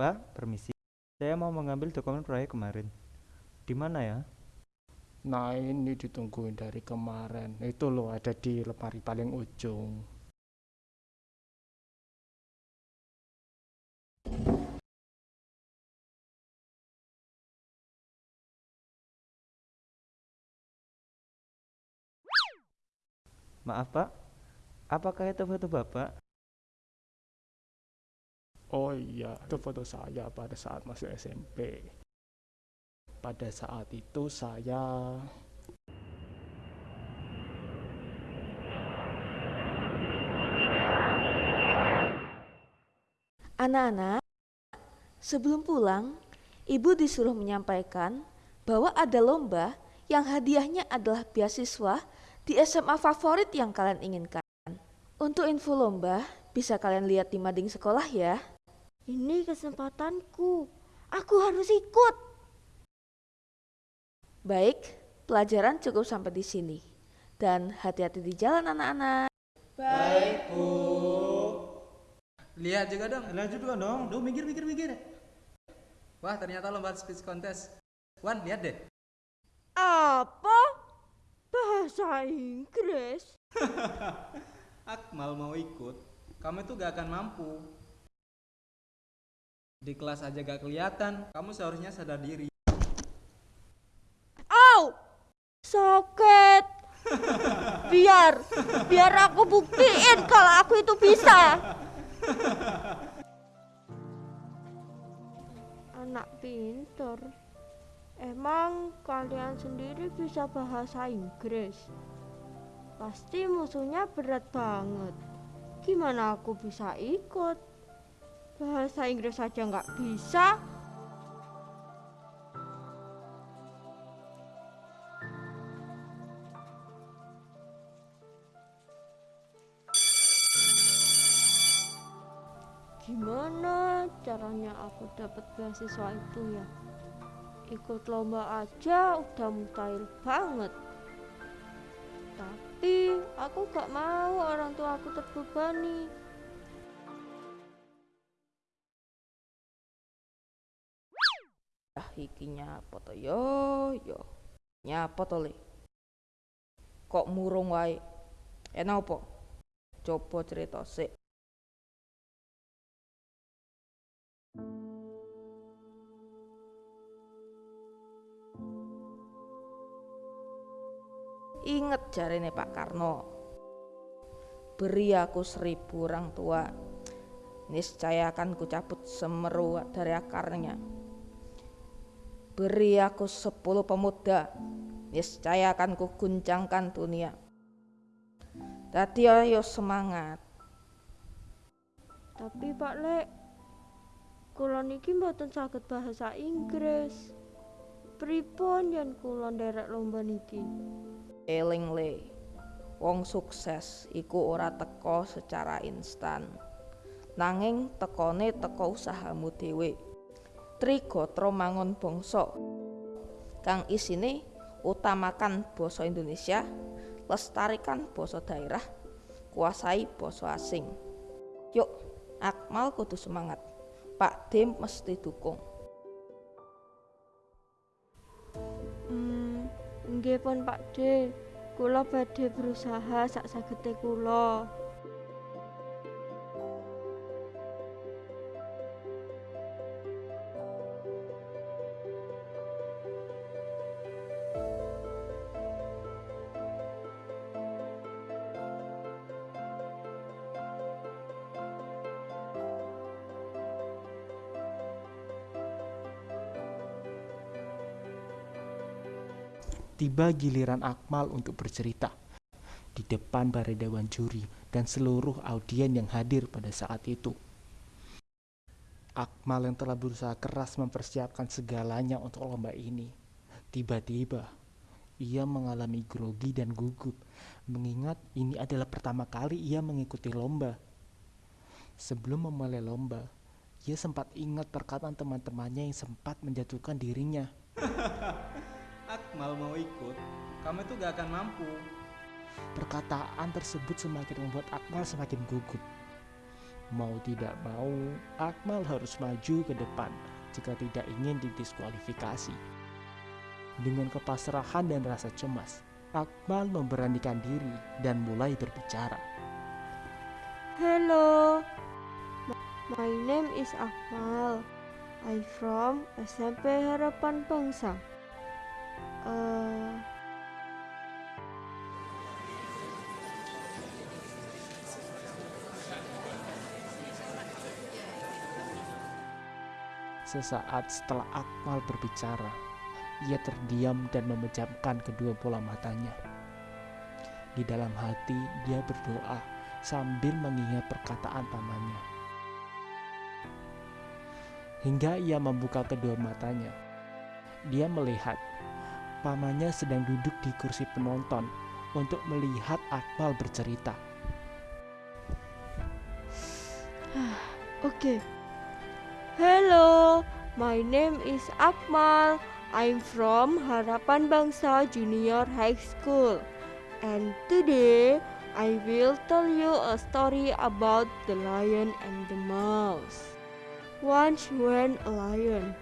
Pak, permisi. Saya mau mengambil dokumen proyek kemarin. Di mana ya? Nah ini ditungguin dari kemarin. Itu loh ada di lemari paling ujung. Maaf Pak, apakah itu foto Bapak? Oh iya, itu foto saya pada saat masih SMP. Pada saat itu saya Anak-anak, sebelum pulang, ibu disuruh menyampaikan bahwa ada lomba yang hadiahnya adalah beasiswa di SMA favorit yang kalian inginkan. Untuk info lomba, bisa kalian lihat di mading sekolah ya. Ini kesempatanku. Aku harus ikut. Baik, pelajaran cukup sampai di sini. Dan hati-hati di jalan anak-anak. Lihat juga dong. Lanjut juga dong. Duh, mikir, mikir, mikir. Wah, ternyata lomba speech contest. Wan, lihat deh. Apa? Bahasa Inggris? Akmal mau ikut. Kamu itu gak akan mampu. Di kelas aja gak kelihatan. Kamu seharusnya sadar diri. Au! Sakit. Biar, biar aku buktiin kalau aku itu bisa. Anak pinter. Emang kalian sendiri bisa bahasa Inggris? Pasti musuhnya berat banget. Gimana aku bisa ikut? Bahasa Inggris saja nggak bisa. Gimana caranya aku dapat beasiswa itu ya? Ikut lomba aja udah mustahil banget. Tapi aku gak mau orang tua aku terbebani. Iki nyapa to yo yo. Nyapa to le? Kok murung wae? Enak apa? Coba cerita sik. Ingat jarene Pak Karno. Beri aku seribu orang tua. Niscaya akan kucabut semeru dari akarnya. Beri aku sepuluh pemuda. Niscaya akan kuguncangkan dunia. Tadi ayo semangat. Tapi Pak Lek, kula niki mboten saged bahasa Inggris. Pripun yen kula nderek lomba niki? Eling le. Wong sukses iku ora teko secara instan. Nanging tekone teko usahamu dhewe. Trigatra mangun bangsa. Kang isine utamakan basa Indonesia, lestarikan basa daerah, kuasai basa asing. Yuk, Akmal kudu semangat. Pak Dim mesti dukung. Hmm, nggih pun Pak D. Kula badhe berusaha sak sagete kula. Tiba giliran Akmal untuk bercerita di depan para dewan juri dan seluruh audien yang hadir pada saat itu. Akmal yang telah berusaha keras mempersiapkan segalanya untuk lomba ini. Tiba-tiba, ia mengalami grogi dan gugup, mengingat ini adalah pertama kali ia mengikuti lomba. Sebelum memulai lomba, ia sempat ingat perkataan teman-temannya yang sempat menjatuhkan dirinya. Akmal mau ikut. Kamu itu gak akan mampu. Perkataan tersebut semakin membuat Akmal semakin gugup. Mau tidak mau, Akmal harus maju ke depan jika tidak ingin didiskualifikasi. Dengan kepasrahan dan rasa cemas, Akmal memberanikan diri dan mulai berbicara. Hello, my name is Akmal. I from SMP Harapan Bangsa. Uh, Sesaat setelah Akmal berbicara, ia terdiam dan memejamkan kedua bola matanya. Di dalam hati, dia berdoa sambil mengingat perkataan pamannya. Hingga ia membuka kedua matanya, dia melihat pamannya sedang duduk di kursi penonton untuk melihat Akmal bercerita. okay. Hello, my name is Akmal. I'm from Harapan Bangsa Junior High School. And today I will tell you a story about the lion and the mouse. Once when a lion,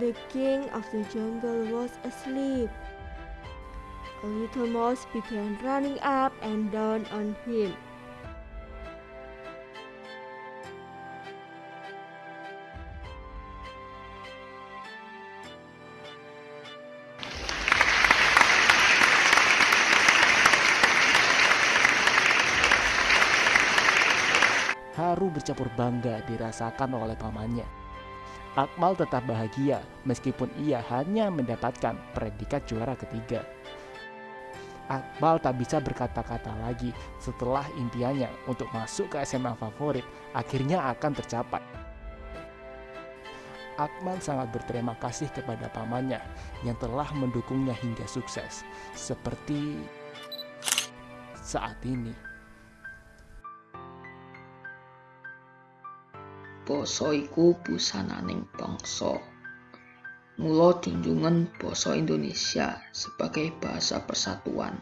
the king of the jungle was asleep. A little mouse began running up and down on him. Haru bercampur bangga dirasakan oleh pamannya. Akmal tetap bahagia meskipun ia hanya mendapatkan predikat juara ketiga. Akmal tak bisa berkata-kata lagi setelah impiannya untuk masuk ke SMA favorit akhirnya akan tercapai. Akmal sangat berterima kasih kepada pamannya yang telah mendukungnya hingga sukses, seperti saat ini. Basa iku busananing bangsa. Mula junjungan basa Indonesia sebagai bahasa persatuan.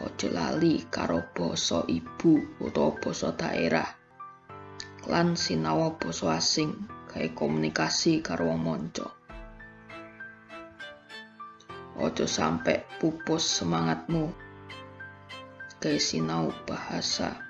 Ojo lali karo basa ibu utawa basa daerah. Lan sinawa basa asing gawe komunikasi karo wong manca. Ojo sampe pupus semangatmu gawe sinau bahasa